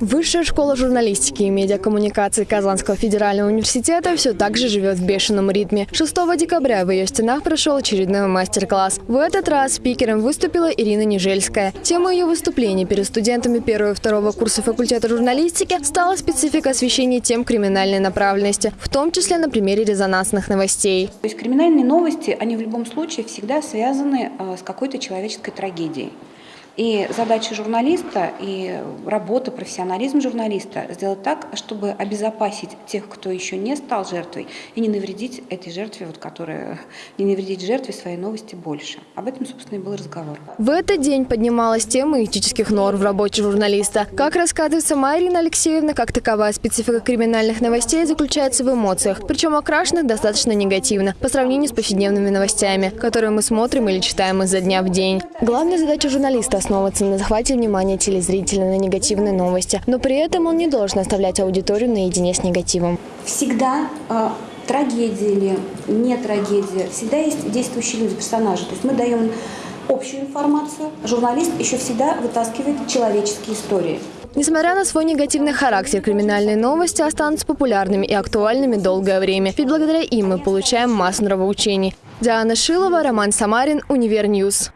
Высшая школа журналистики и медиакоммуникации Казанского федерального университета все так же живет в бешеном ритме. 6 декабря в ее стенах прошел очередной мастер-класс. В этот раз спикером выступила Ирина Нежельская. Тема ее выступления перед студентами первого и второго курса факультета журналистики стала специфика освещения тем криминальной направленности, в том числе на примере резонансных новостей. То есть криминальные новости, они в любом случае всегда связаны э, с какой-то человеческой трагедией. И задача журналиста и работа, профессионализм журналиста сделать так, чтобы обезопасить тех, кто еще не стал жертвой, и не навредить этой жертве, вот, которая, не навредить жертве своей новости больше. Об этом, собственно, и был разговор. В этот день поднималась тема этических норм в работе журналиста. Как рассказывает сама Ирина Алексеевна, как таковая специфика криминальных новостей заключается в эмоциях, причем окрашенных достаточно негативно по сравнению с повседневными новостями, которые мы смотрим или читаем изо дня в день. Главная задача журналиста основываться на захвате внимания телезрителя на негативные новости, но при этом он не должен оставлять аудиторию наедине с негативом. Всегда э, трагедия или не трагедия, всегда есть действующие люди, персонажи. То есть мы даем общую информацию, журналист еще всегда вытаскивает человеческие истории. Несмотря на свой негативный характер, криминальные новости останутся популярными и актуальными долгое время. Ведь благодаря им мы получаем массу нравоучений. Диана Шилова, Роман Самарин, UniverNews.